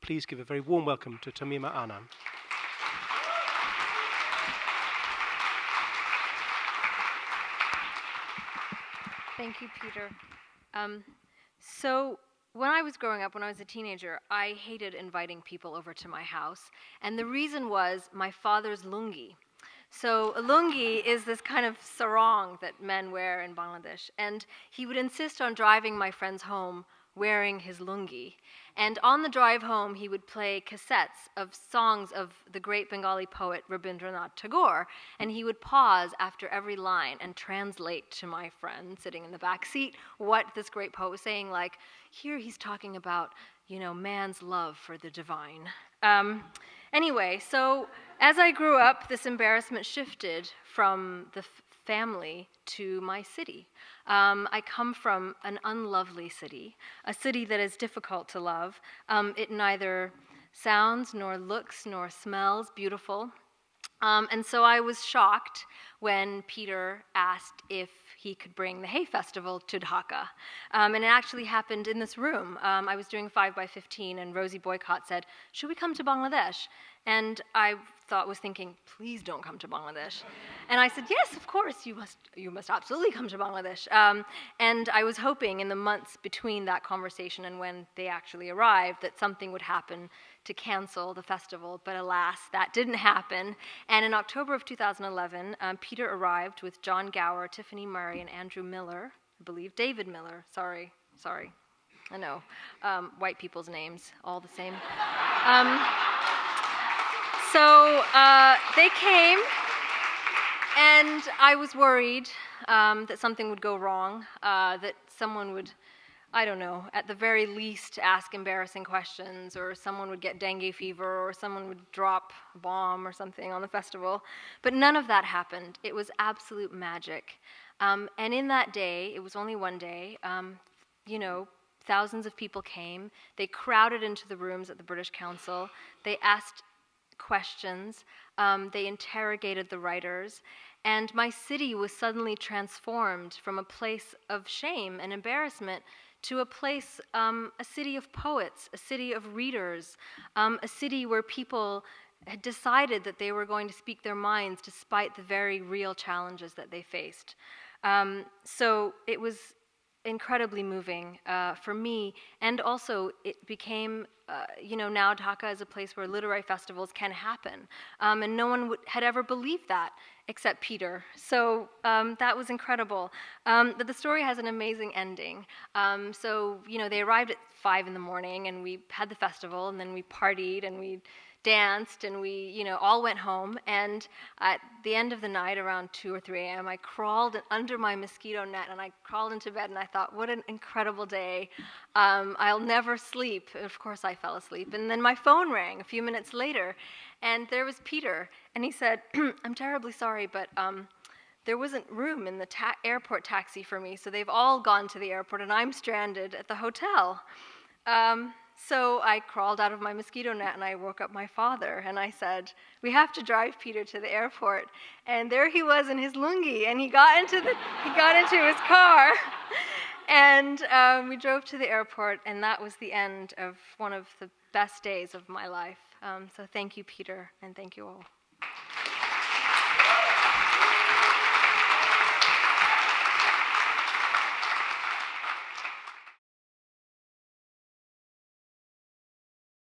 please give a very warm welcome to Tahmima Anam. Thank you, Peter. Um, so, when I was growing up, when I was a teenager, I hated inviting people over to my house. And the reason was my father's lungi. So, a lungi is this kind of sarong that men wear in Bangladesh. And he would insist on driving my friends home wearing his lungi. And on the drive home, he would play cassettes of songs of the great Bengali poet Rabindranath Tagore. And he would pause after every line and translate to my friend sitting in the back seat what this great poet was saying. Like, here he's talking about, you know, man's love for the divine. Um, anyway, so as I grew up, this embarrassment shifted from the family to my city. Um, I come from an unlovely city, a city that is difficult to love. Um, it neither sounds, nor looks, nor smells beautiful. Um, and so I was shocked when Peter asked if he could bring the Hay Festival to Dhaka. Um, and it actually happened in this room. Um, I was doing 5 by 15 and Rosie Boycott said, Should we come to Bangladesh? And I thought was thinking, please don't come to Bangladesh. And I said, yes, of course, you must, you must absolutely come to Bangladesh. Um, and I was hoping in the months between that conversation and when they actually arrived that something would happen to cancel the festival, but alas, that didn't happen. And in October of 2011, um, Peter arrived with John Gower, Tiffany Murray, and Andrew Miller, I believe David Miller, sorry, sorry. I know, um, white people's names, all the same. Um, so uh, they came, and I was worried um, that something would go wrong, uh, that someone would, I don't know, at the very least ask embarrassing questions, or someone would get dengue fever, or someone would drop a bomb or something on the festival. But none of that happened. It was absolute magic. Um, and in that day, it was only one day, um, you know, thousands of people came. They crowded into the rooms at the British Council. They asked questions. Um, they interrogated the writers. And my city was suddenly transformed from a place of shame and embarrassment to a place, um, a city of poets, a city of readers, um, a city where people had decided that they were going to speak their minds despite the very real challenges that they faced. Um, so it was incredibly moving uh, for me, and also it became, uh, you know, now Dhaka is a place where literary festivals can happen, um, and no one had ever believed that except Peter. So um, that was incredible. Um, but the story has an amazing ending. Um, so you know, they arrived at five in the morning, and we had the festival, and then we partied, and we danced and we, you know, all went home. And at the end of the night, around 2 or 3 a.m., I crawled under my mosquito net and I crawled into bed and I thought, what an incredible day. Um, I'll never sleep. Of course, I fell asleep. And then my phone rang a few minutes later and there was Peter. And he said, I'm terribly sorry, but. Um, there wasn't room in the ta airport taxi for me, so they've all gone to the airport, and I'm stranded at the hotel. Um, so I crawled out of my mosquito net and I woke up my father and I said, "We have to drive Peter to the airport." And there he was in his lungi, and he got into the he got into his car, and um, we drove to the airport, and that was the end of one of the best days of my life. Um, so thank you, Peter, and thank you all.